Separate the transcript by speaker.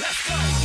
Speaker 1: Let's go.